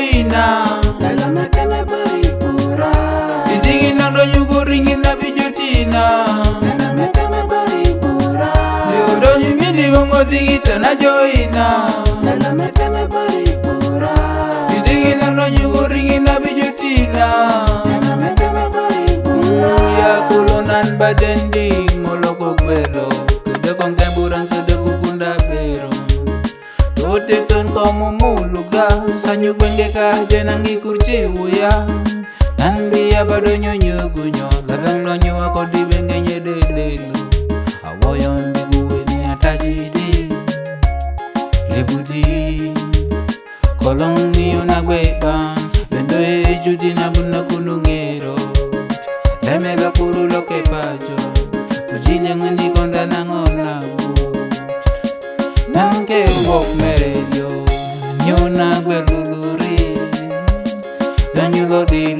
ina indinginondo nyukuringina vijotina ndonyumyenivongodingita na joina indinginondo nyukuringina vijotina yakulonan badendi molokogbero kudekongeburan kudekukunda bero otetun komumuluka sanyugwengeka jenangikurciwuya nandia badonyonyogunyo labenglonyiwa kodibengenyedelelu awoyondiguweni atajidi lebuti kolongniyo nagweba bendo ejudina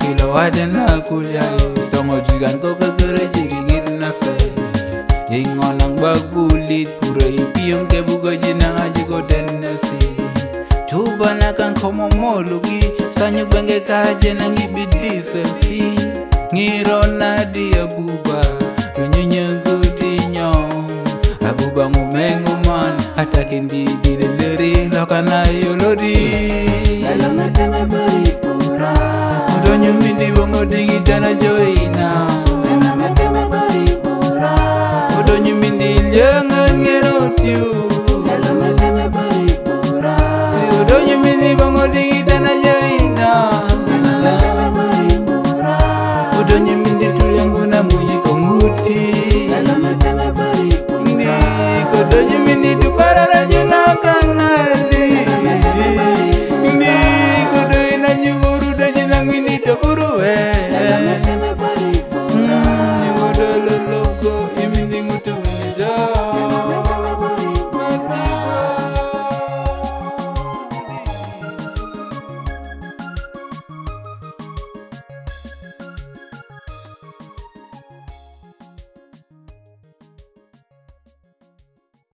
kila wadena kulya tongo jigan ko kere jiringin nase ingonang babuli pure ipiyong ke bugo jina aji ko denesi tuba nakan komo molugi sanyu benge kaje nang ibidi selfi ngiro nadia buba kunyunyengu dinyo abuba ngumengu man atakin di dideleri lokanayo dingi tana joy